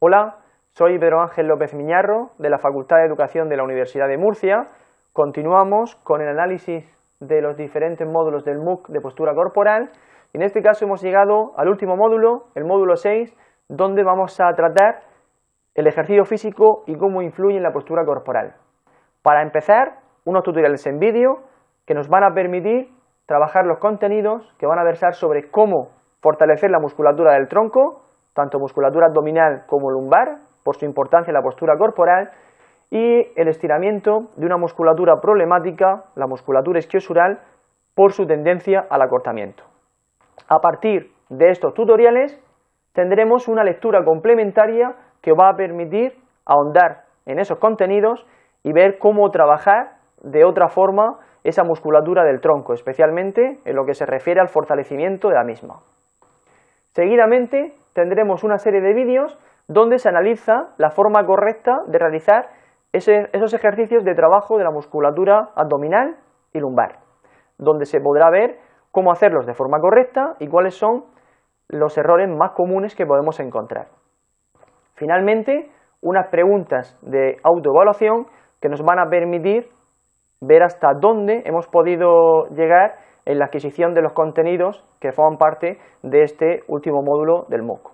Hola, soy Pedro Ángel López Miñarro de la Facultad de Educación de la Universidad de Murcia. Continuamos con el análisis de los diferentes módulos del MOOC de postura corporal en este caso hemos llegado al último módulo, el módulo 6, donde vamos a tratar el ejercicio físico y cómo influye en la postura corporal. Para empezar, unos tutoriales en vídeo que nos van a permitir trabajar los contenidos que van a versar sobre cómo fortalecer la musculatura del tronco, tanto musculatura abdominal como lumbar, por su importancia en la postura corporal, y el estiramiento de una musculatura problemática, la musculatura isquiosural, por su tendencia al acortamiento. A partir de estos tutoriales tendremos una lectura complementaria que va a permitir ahondar en esos contenidos y ver cómo trabajar de otra forma esa musculatura del tronco, especialmente en lo que se refiere al fortalecimiento de la misma. Seguidamente tendremos una serie de vídeos donde se analiza la forma correcta de realizar esos ejercicios de trabajo de la musculatura abdominal y lumbar, donde se podrá ver cómo hacerlos de forma correcta y cuáles son los errores más comunes que podemos encontrar. Finalmente, unas preguntas de autoevaluación que nos van a permitir ver hasta dónde hemos podido llegar en la adquisición de los contenidos que forman parte de este último módulo del MOOC.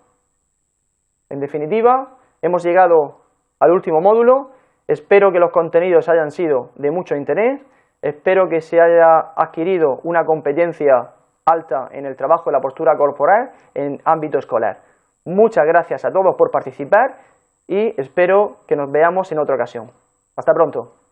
En definitiva, hemos llegado al último módulo, espero que los contenidos hayan sido de mucho interés, espero que se haya adquirido una competencia alta en el trabajo de la postura corporal en ámbito escolar. Muchas gracias a todos por participar y espero que nos veamos en otra ocasión. Hasta pronto.